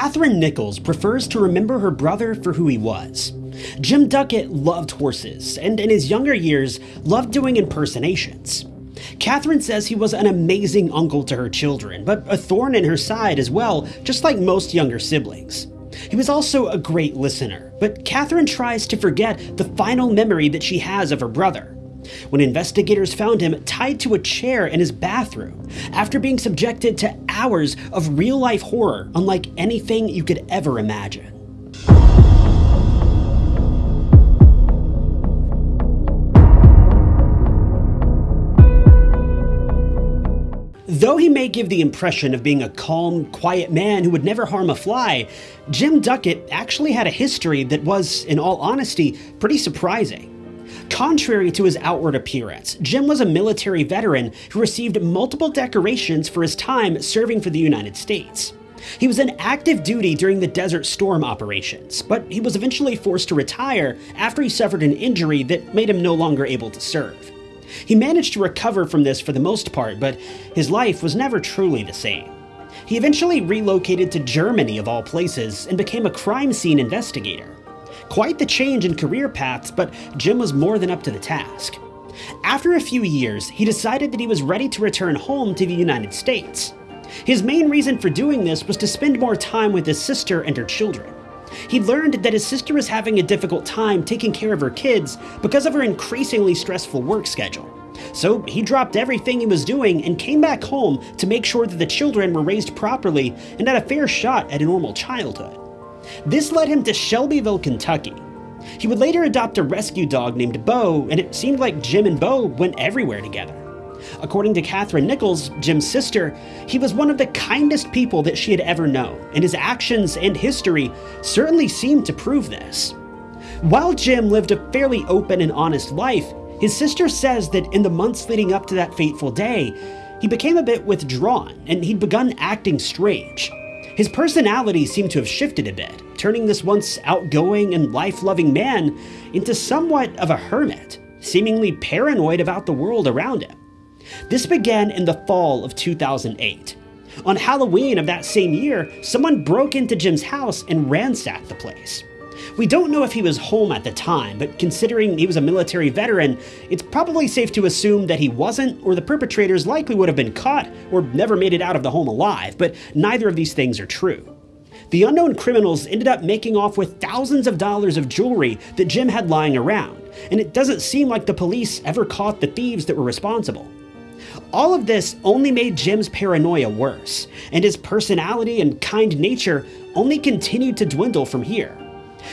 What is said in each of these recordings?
Catherine Nichols prefers to remember her brother for who he was. Jim Duckett loved horses, and in his younger years, loved doing impersonations. Catherine says he was an amazing uncle to her children, but a thorn in her side as well, just like most younger siblings. He was also a great listener, but Catherine tries to forget the final memory that she has of her brother. When investigators found him tied to a chair in his bathroom after being subjected to hours of real life horror unlike anything you could ever imagine. Though he may give the impression of being a calm, quiet man who would never harm a fly, Jim Duckett actually had a history that was, in all honesty, pretty surprising. Contrary to his outward appearance, Jim was a military veteran who received multiple decorations for his time serving for the United States. He was in active duty during the Desert Storm operations, but he was eventually forced to retire after he suffered an injury that made him no longer able to serve. He managed to recover from this for the most part, but his life was never truly the same. He eventually relocated to Germany, of all places, and became a crime scene investigator. Quite the change in career paths, but Jim was more than up to the task. After a few years, he decided that he was ready to return home to the United States. His main reason for doing this was to spend more time with his sister and her children. He learned that his sister was having a difficult time taking care of her kids because of her increasingly stressful work schedule. So he dropped everything he was doing and came back home to make sure that the children were raised properly and had a fair shot at a normal childhood. This led him to Shelbyville, Kentucky. He would later adopt a rescue dog named Bo, and it seemed like Jim and Bo went everywhere together. According to Catherine Nichols, Jim's sister, he was one of the kindest people that she had ever known, and his actions and history certainly seemed to prove this. While Jim lived a fairly open and honest life, his sister says that in the months leading up to that fateful day, he became a bit withdrawn and he'd begun acting strange. His personality seemed to have shifted a bit, turning this once outgoing and life loving man into somewhat of a hermit, seemingly paranoid about the world around him. This began in the fall of 2008. On Halloween of that same year, someone broke into Jim's house and ransacked the place. We don't know if he was home at the time, but considering he was a military veteran, it's probably safe to assume that he wasn't, or the perpetrators likely would have been caught or never made it out of the home alive, but neither of these things are true. The unknown criminals ended up making off with thousands of dollars of jewelry that Jim had lying around, and it doesn't seem like the police ever caught the thieves that were responsible. All of this only made Jim's paranoia worse, and his personality and kind nature only continued to dwindle from here.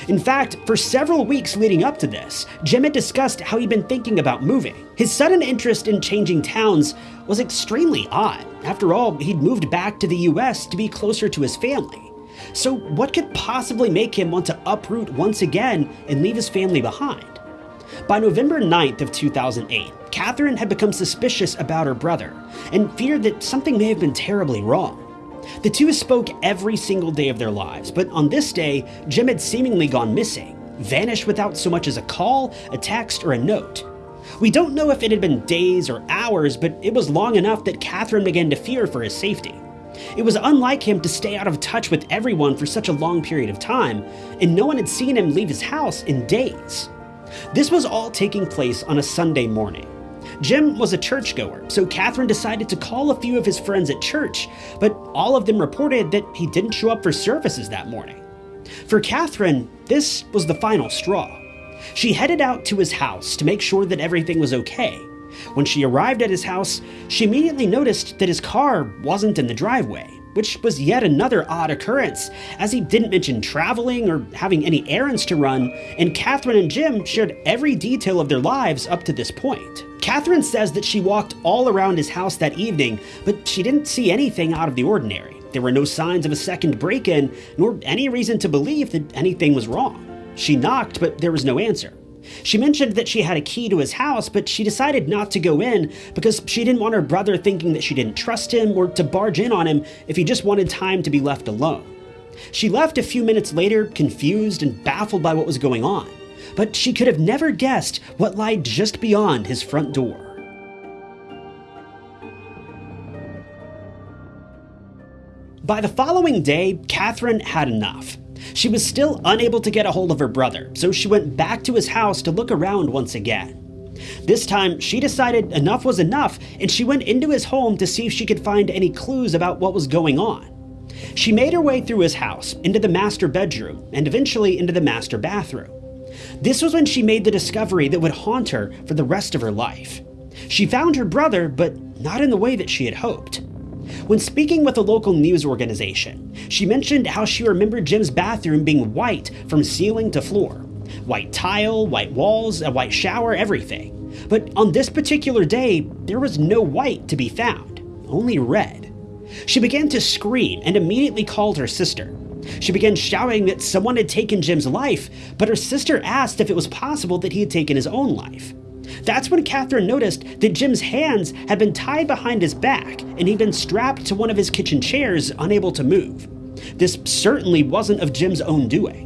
In fact, for several weeks leading up to this, Jim had discussed how he'd been thinking about moving. His sudden interest in changing towns was extremely odd. After all, he'd moved back to the US to be closer to his family. So, what could possibly make him want to uproot once again and leave his family behind? By November 9th of 2008, Catherine had become suspicious about her brother and feared that something may have been terribly wrong. The two spoke every single day of their lives, but on this day, Jim had seemingly gone missing, vanished without so much as a call, a text, or a note. We don't know if it had been days or hours, but it was long enough that Catherine began to fear for his safety. It was unlike him to stay out of touch with everyone for such a long period of time, and no one had seen him leave his house in days. This was all taking place on a Sunday morning. Jim was a churchgoer, so Catherine decided to call a few of his friends at church, but all of them reported that he didn't show up for services that morning. For Catherine, this was the final straw. She headed out to his house to make sure that everything was okay. When she arrived at his house, she immediately noticed that his car wasn't in the driveway which was yet another odd occurrence, as he didn't mention traveling or having any errands to run, and Catherine and Jim shared every detail of their lives up to this point. Catherine says that she walked all around his house that evening, but she didn't see anything out of the ordinary. There were no signs of a second break in, nor any reason to believe that anything was wrong. She knocked, but there was no answer. She mentioned that she had a key to his house, but she decided not to go in because she didn't want her brother thinking that she didn't trust him or to barge in on him if he just wanted time to be left alone. She left a few minutes later, confused and baffled by what was going on, but she could have never guessed what lied just beyond his front door. By the following day, Catherine had enough. She was still unable to get a hold of her brother, so she went back to his house to look around once again. This time, she decided enough was enough and she went into his home to see if she could find any clues about what was going on. She made her way through his house, into the master bedroom, and eventually into the master bathroom. This was when she made the discovery that would haunt her for the rest of her life. She found her brother, but not in the way that she had hoped. When speaking with a local news organization, she mentioned how she remembered Jim's bathroom being white from ceiling to floor. White tile, white walls, a white shower, everything. But on this particular day, there was no white to be found, only red. She began to scream and immediately called her sister. She began shouting that someone had taken Jim's life, but her sister asked if it was possible that he had taken his own life. That's when Catherine noticed that Jim's hands had been tied behind his back and he'd been strapped to one of his kitchen chairs, unable to move. This certainly wasn't of Jim's own doing.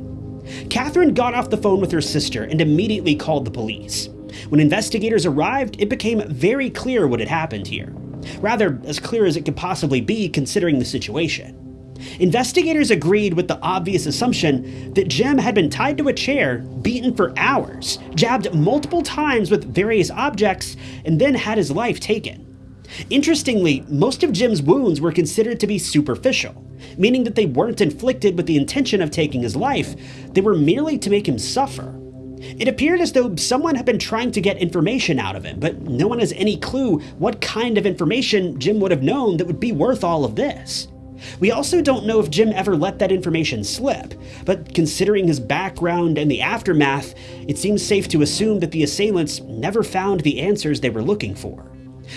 Catherine got off the phone with her sister and immediately called the police. When investigators arrived, it became very clear what had happened here. Rather, as clear as it could possibly be considering the situation. Investigators agreed with the obvious assumption that Jim had been tied to a chair, beaten for hours, jabbed multiple times with various objects, and then had his life taken. Interestingly, most of Jim's wounds were considered to be superficial, meaning that they weren't inflicted with the intention of taking his life, they were merely to make him suffer. It appeared as though someone had been trying to get information out of him, but no one has any clue what kind of information Jim would have known that would be worth all of this. We also don't know if Jim ever let that information slip, but considering his background and the aftermath, it seems safe to assume that the assailants never found the answers they were looking for.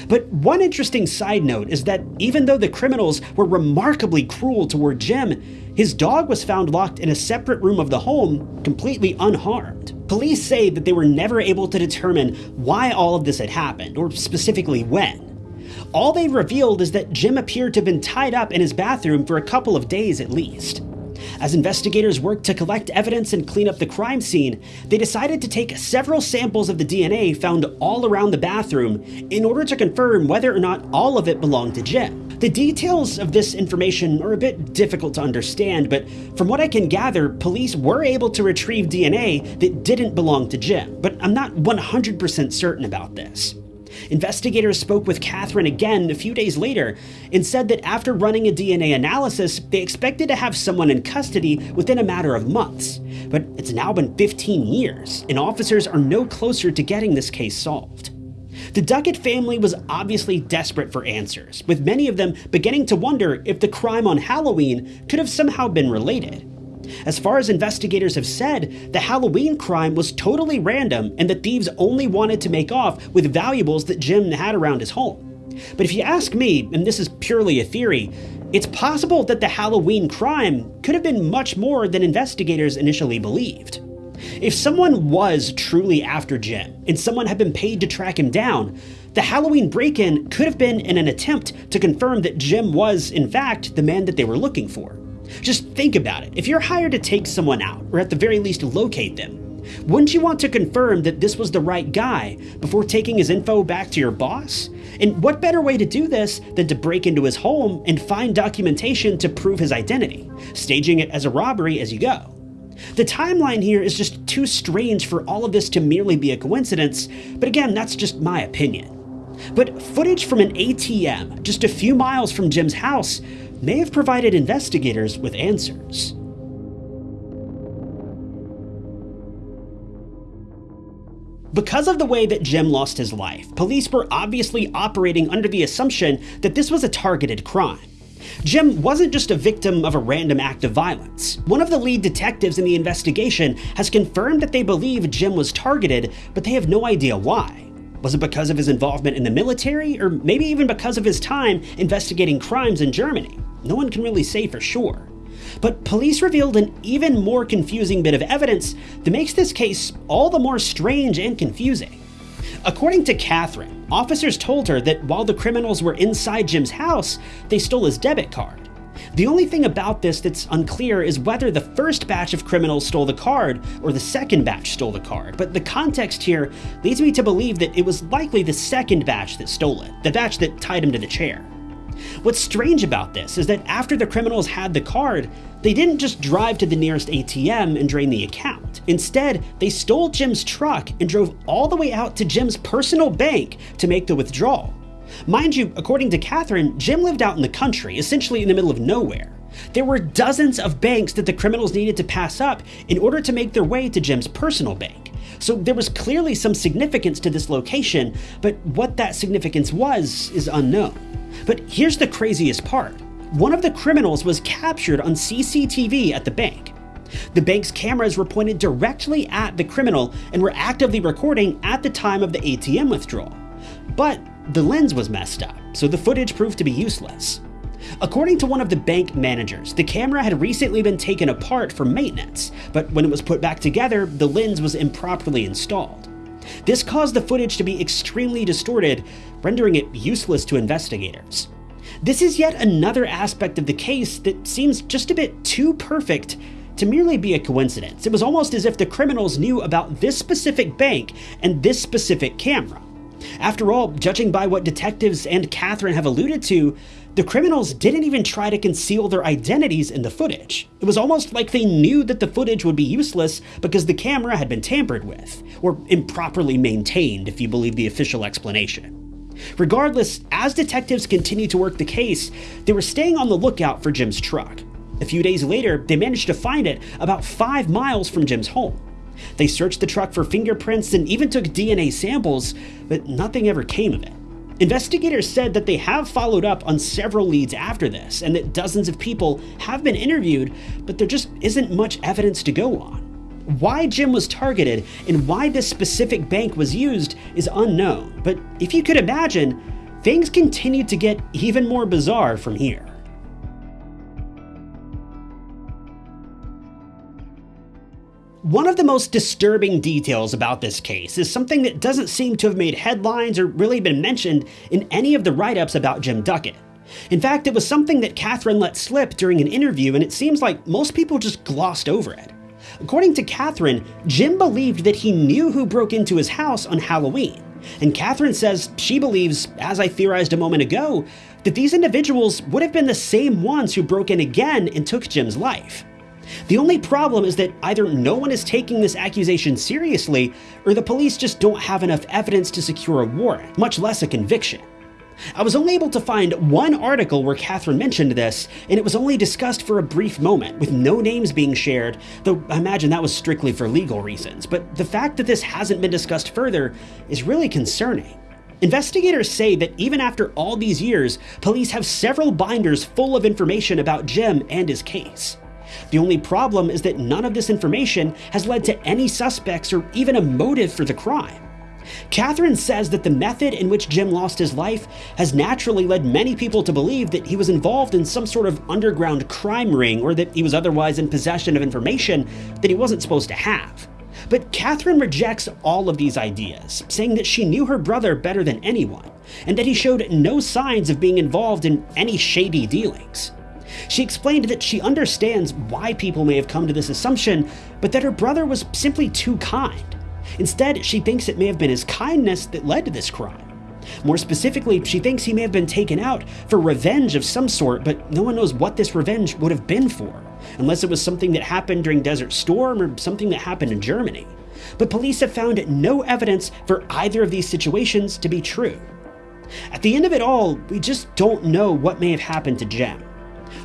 But one interesting side note is that even though the criminals were remarkably cruel toward Jim, his dog was found locked in a separate room of the home, completely unharmed. Police say that they were never able to determine why all of this had happened, or specifically when. All they revealed is that Jim appeared to have been tied up in his bathroom for a couple of days at least. As investigators worked to collect evidence and clean up the crime scene, they decided to take several samples of the DNA found all around the bathroom in order to confirm whether or not all of it belonged to Jim. The details of this information are a bit difficult to understand, but from what I can gather, police were able to retrieve DNA that didn't belong to Jim, but I'm not 100% certain about this. Investigators spoke with Catherine again a few days later and said that after running a DNA analysis, they expected to have someone in custody within a matter of months. But it's now been 15 years, and officers are no closer to getting this case solved. The Duckett family was obviously desperate for answers, with many of them beginning to wonder if the crime on Halloween could have somehow been related. As far as investigators have said, the Halloween crime was totally random and the thieves only wanted to make off with valuables that Jim had around his home. But if you ask me, and this is purely a theory, it's possible that the Halloween crime could have been much more than investigators initially believed. If someone was truly after Jim, and someone had been paid to track him down, the Halloween break in could have been in an attempt to confirm that Jim was, in fact, the man that they were looking for. Just think about it. If you're hired to take someone out, or at the very least locate them, wouldn't you want to confirm that this was the right guy before taking his info back to your boss? And what better way to do this than to break into his home and find documentation to prove his identity, staging it as a robbery as you go? The timeline here is just too strange for all of this to merely be a coincidence, but again, that's just my opinion. But footage from an ATM just a few miles from Jim's house may have provided investigators with answers. Because of the way that Jim lost his life, police were obviously operating under the assumption that this was a targeted crime. Jim wasn't just a victim of a random act of violence. One of the lead detectives in the investigation has confirmed that they believe Jim was targeted, but they have no idea why. Was it because of his involvement in the military, or maybe even because of his time investigating crimes in Germany? No one can really say for sure. But police revealed an even more confusing bit of evidence that makes this case all the more strange and confusing. According to Catherine, officers told her that while the criminals were inside Jim's house, they stole his debit card. The only thing about this that's unclear is whether the first batch of criminals stole the card or the second batch stole the card, but the context here leads me to believe that it was likely the second batch that stole it, the batch that tied him to the chair. What's strange about this is that after the criminals had the card, they didn't just drive to the nearest ATM and drain the account. Instead, they stole Jim's truck and drove all the way out to Jim's personal bank to make the withdrawal. Mind you, according to Catherine, Jim lived out in the country, essentially in the middle of nowhere. There were dozens of banks that the criminals needed to pass up in order to make their way to Jim's personal bank. So there was clearly some significance to this location, but what that significance was is unknown. But here's the craziest part. One of the criminals was captured on CCTV at the bank. The bank's cameras were pointed directly at the criminal and were actively recording at the time of the ATM withdrawal. But the lens was messed up, so the footage proved to be useless. According to one of the bank managers, the camera had recently been taken apart for maintenance, but when it was put back together, the lens was improperly installed. This caused the footage to be extremely distorted, rendering it useless to investigators. This is yet another aspect of the case that seems just a bit too perfect to merely be a coincidence. It was almost as if the criminals knew about this specific bank and this specific camera. After all, judging by what detectives and Catherine have alluded to, the criminals didn't even try to conceal their identities in the footage. It was almost like they knew that the footage would be useless because the camera had been tampered with, or improperly maintained if you believe the official explanation. Regardless, as detectives continued to work the case, they were staying on the lookout for Jim's truck. A few days later, they managed to find it about five miles from Jim's home. They searched the truck for fingerprints and even took DNA samples, but nothing ever came of it. Investigators said that they have followed up on several leads after this, and that dozens of people have been interviewed, but there just isn't much evidence to go on. Why Jim was targeted and why this specific bank was used is unknown, but if you could imagine, things continue to get even more bizarre from here. One of the most disturbing details about this case is something that doesn't seem to have made headlines or really been mentioned in any of the write ups about Jim Duckett. In fact, it was something that Catherine let slip during an interview, and it seems like most people just glossed over it. According to Catherine, Jim believed that he knew who broke into his house on Halloween. And Catherine says she believes, as I theorized a moment ago, that these individuals would have been the same ones who broke in again and took Jim's life. The only problem is that either no one is taking this accusation seriously, or the police just don't have enough evidence to secure a warrant, much less a conviction. I was only able to find one article where Catherine mentioned this, and it was only discussed for a brief moment, with no names being shared, though I imagine that was strictly for legal reasons. But the fact that this hasn't been discussed further is really concerning. Investigators say that even after all these years, police have several binders full of information about Jim and his case. The only problem is that none of this information has led to any suspects or even a motive for the crime. Catherine says that the method in which Jim lost his life has naturally led many people to believe that he was involved in some sort of underground crime ring or that he was otherwise in possession of information that he wasn't supposed to have. But Catherine rejects all of these ideas, saying that she knew her brother better than anyone, and that he showed no signs of being involved in any shady dealings. She explained that she understands why people may have come to this assumption, but that her brother was simply too kind. Instead, she thinks it may have been his kindness that led to this crime. More specifically, she thinks he may have been taken out for revenge of some sort, but no one knows what this revenge would have been for, unless it was something that happened during Desert Storm or something that happened in Germany. But police have found no evidence for either of these situations to be true. At the end of it all, we just don't know what may have happened to Jim.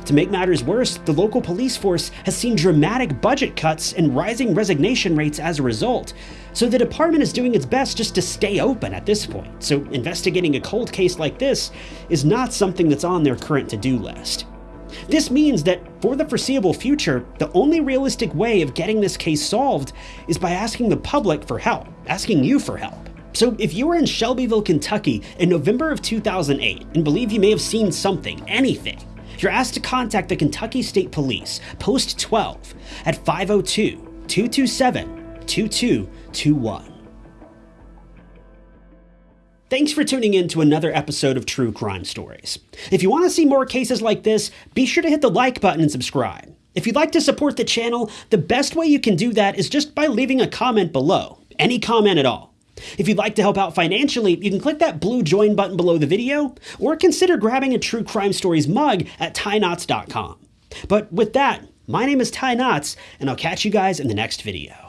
To make matters worse, the local police force has seen dramatic budget cuts and rising resignation rates as a result, so the department is doing its best just to stay open at this point, so investigating a cold case like this is not something that's on their current to do list. This means that, for the foreseeable future, the only realistic way of getting this case solved is by asking the public for help, asking you for help. So, if you were in Shelbyville, Kentucky in November of 2008 and believe you may have seen something, anything, you're asked to contact the Kentucky State Police, Post 12, at 502 227 2221. Thanks for tuning in to another episode of True Crime Stories. If you want to see more cases like this, be sure to hit the like button and subscribe. If you'd like to support the channel, the best way you can do that is just by leaving a comment below. Any comment at all. If you'd like to help out financially, you can click that blue join button below the video, or consider grabbing a True Crime Stories mug at tynotts.com. But with that, my name is Ty Notts, and I'll catch you guys in the next video.